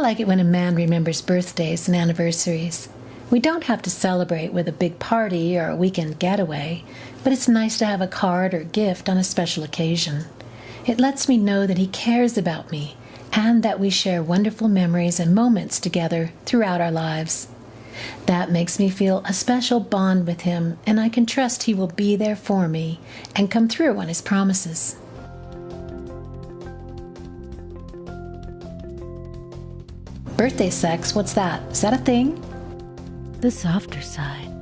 like it when a man remembers birthdays and anniversaries. We don't have to celebrate with a big party or a weekend getaway, but it's nice to have a card or gift on a special occasion. It lets me know that he cares about me and that we share wonderful memories and moments together throughout our lives. That makes me feel a special bond with him, and I can trust he will be there for me and come through on his promises. Birthday sex, what's that? Is that a thing? The softer side.